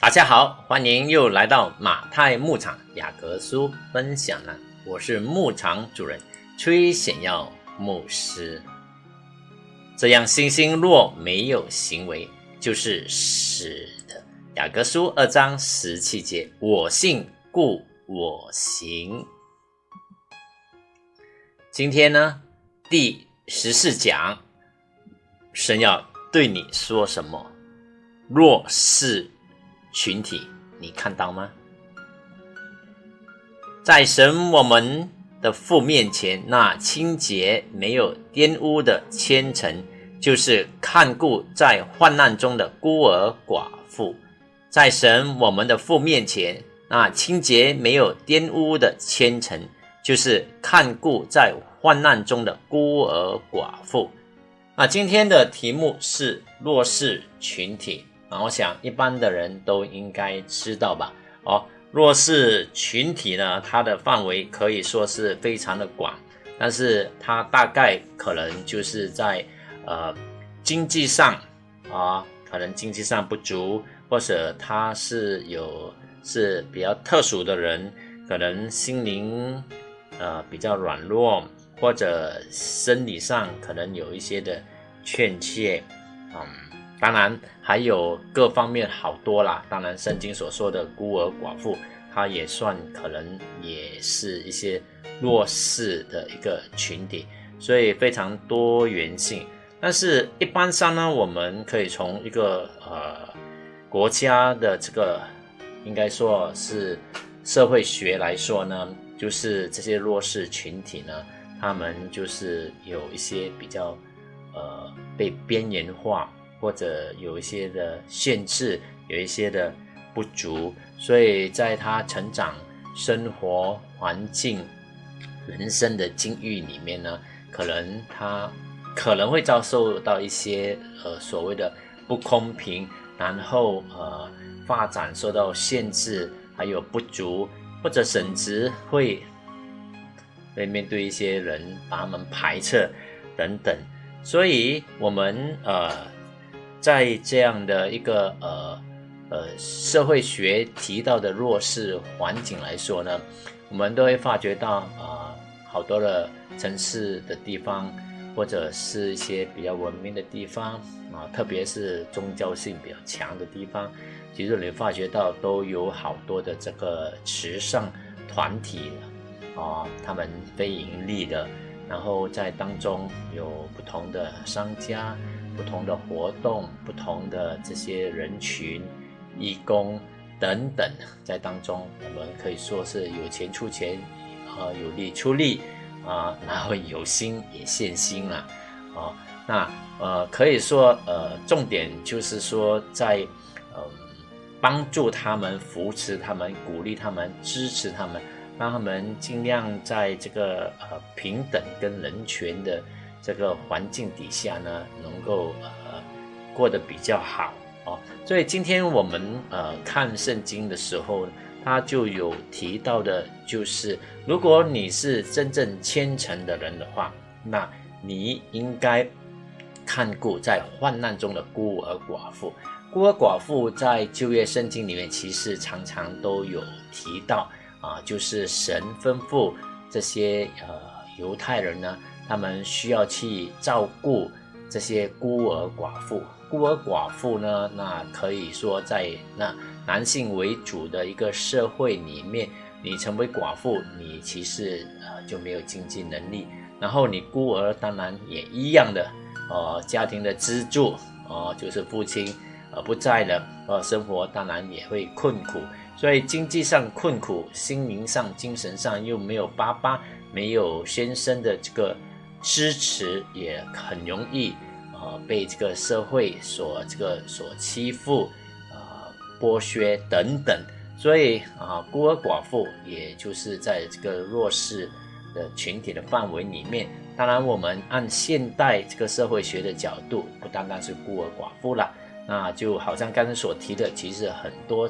大家好，欢迎又来到马太牧场雅各书分享了，我是牧场主人崔显耀牧师。这样信心若没有行为，就是死的。雅各书二章十七节，我信故我行。今天呢，第十四讲，神要对你说什么？若是群体，你看到吗？在神我们的父面前，那清洁没有玷污的虔诚，就是看顾在患难中的孤儿寡妇。在神我们的父面前，那清洁没有玷污的虔诚，就是看顾在患难中的孤儿寡妇。那今天的题目是弱势群体。我想一般的人都应该知道吧？哦，弱势群体呢，它的范围可以说是非常的广，但是它大概可能就是在呃经济上啊，可能经济上不足，或者他是有是比较特殊的人，可能心灵呃比较软弱，或者生理上可能有一些的欠缺，嗯。当然还有各方面好多啦。当然，圣经所说的孤儿寡妇，它也算可能也是一些弱势的一个群体，所以非常多元性。但是，一般上呢，我们可以从一个呃国家的这个应该说是社会学来说呢，就是这些弱势群体呢，他们就是有一些比较呃被边缘化。或者有一些的限制，有一些的不足，所以在他成长、生活环境、人生的境遇里面呢，可能他可能会遭受到一些呃所谓的不公平，然后呃发展受到限制，还有不足，或者甚至会会面对一些人把他们排斥等等，所以我们呃。在这样的一个呃呃社会学提到的弱势环境来说呢，我们都会发觉到啊，好多的城市的地方，或者是一些比较文明的地方啊，特别是宗教性比较强的地方，其实你发觉到都有好多的这个慈善团体啊，他们非盈利的，然后在当中有不同的商家。不同的活动，不同的这些人群，义工等等，在当中，我们可以说是有钱出钱，啊，有力出力，啊，然后有心也献心了，啊，那呃，可以说呃，重点就是说在嗯，帮助他们，扶持他们，鼓励他们，支持他们，让他们尽量在这个呃平等跟人权的。这个环境底下呢，能够呃过得比较好哦。所以今天我们呃看圣经的时候，他就有提到的，就是如果你是真正虔诚的人的话，那你应该看顾在患难中的孤儿寡妇。孤儿寡妇在旧约圣经里面其实常常都有提到啊，就是神吩咐这些呃犹太人呢。他们需要去照顾这些孤儿寡妇。孤儿寡妇呢，那可以说在那男性为主的一个社会里面，你成为寡妇，你其实呃就没有经济能力。然后你孤儿当然也一样的，呃，家庭的支柱，呃，就是父亲呃不在了，呃，生活当然也会困苦。所以经济上困苦，心灵上、精神上又没有爸爸、没有先生的这个。支持也很容易，呃，被这个社会所这个所欺负，呃，剥削等等，所以啊，孤儿寡妇也就是在这个弱势的群体的范围里面。当然，我们按现代这个社会学的角度，不单单是孤儿寡妇了，那就好像刚才所提的，其实很多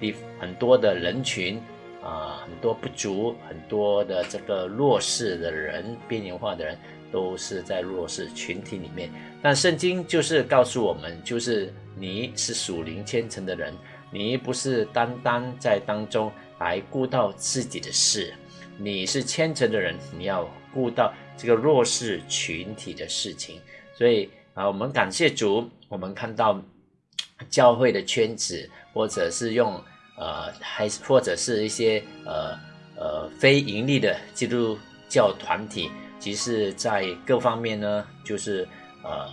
地很多的人群。啊，很多不足，很多的这个弱势的人，边缘化的人，都是在弱势群体里面。但圣经就是告诉我们，就是你是属灵虔诚的人，你不是单单在当中来顾到自己的事，你是虔诚的人，你要顾到这个弱势群体的事情。所以啊，我们感谢主，我们看到教会的圈子，或者是用呃，还或者是一些呃呃非盈利的基督教团体，即是在各方面呢，就是呃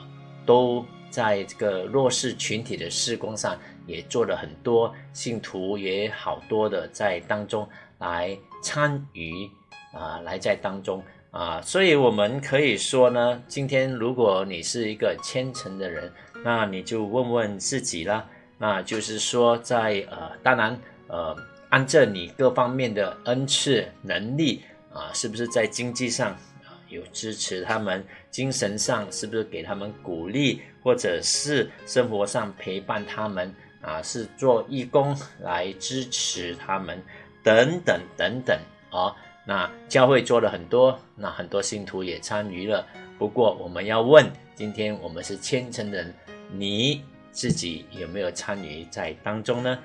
都在这个弱势群体的施工上也做了很多，信徒也好多的在当中来参与啊，来在当中。啊，所以我们可以说呢，今天如果你是一个虔诚的人，那你就问问自己啦。那就是说，在呃，当然呃，按照你各方面的恩赐能力啊，是不是在经济上有支持他们，精神上是不是给他们鼓励，或者是生活上陪伴他们啊，是做义工来支持他们等等等等啊。那教会做了很多，那很多信徒也参与了。不过我们要问，今天我们是虔诚的人，你自己有没有参与在当中呢？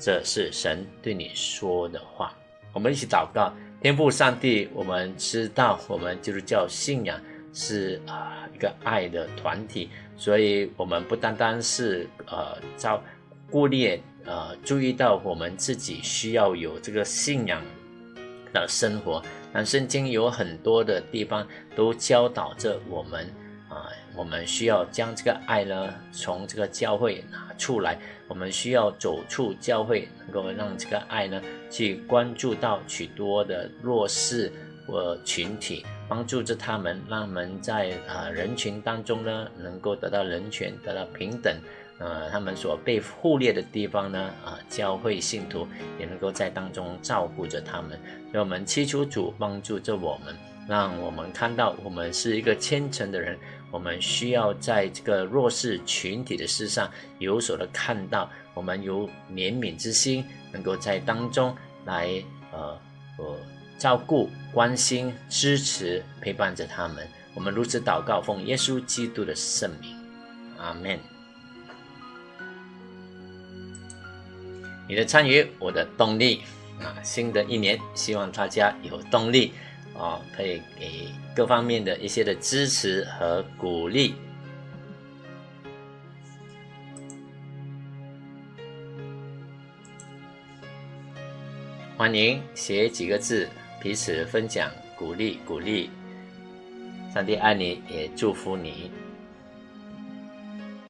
这是神对你说的话。我们一起祷告，天父上帝，我们知道我们就是叫信仰是啊一个爱的团体，所以我们不单单是呃照顾念呃注意到我们自己需要有这个信仰。的生活，那圣经有很多的地方都教导着我们啊，我们需要将这个爱呢从这个教会拿出来，我们需要走出教会，能够让这个爱呢去关注到许多的弱势或群体，帮助着他们，让他们在啊人群当中呢能够得到人权，得到平等。呃，他们所被忽略的地方呢，啊，教会信徒也能够在当中照顾着他们。所以，我们祈求主帮助着我们，让我们看到我们是一个虔诚的人。我们需要在这个弱势群体的事上有所的看到，我们有怜悯之心，能够在当中来呃呃照顾、关心、支持、陪伴着他们。我们如此祷告，奉耶稣基督的圣名，阿门。你的参与，我的动力啊！新的一年，希望大家有动力啊，可以给各方面的一些的支持和鼓励。欢迎写几个字，彼此分享鼓励鼓励。上帝爱你，也祝福你。